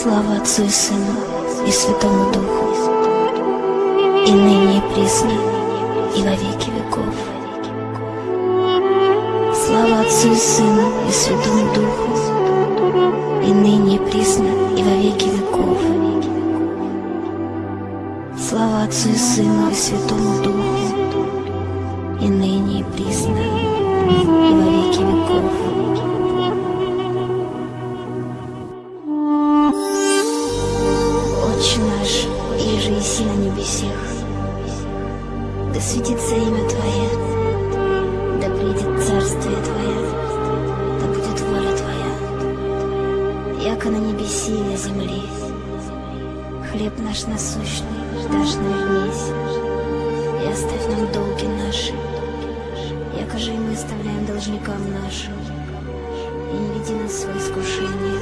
Слава Отцу и Сыну и Святому Духу, и ныне и присно, и во веки веков. Слава Отцу и Сыну и Святому Духу, и ныне и присно, и во веки веков. Слава Отцу и Сыну и Святому Духу, и ныне и присно, и Отче наш, иже еси на небесех, да светится имя Твое, да придет царствие Твое, да будет воля Твоя, яко на небеси и на земли. Хлеб наш насущный дашь нам днесь, и оставь нам долги наши, яко же и мы оставляем должникам нашим, и не веди нас в свои искушения,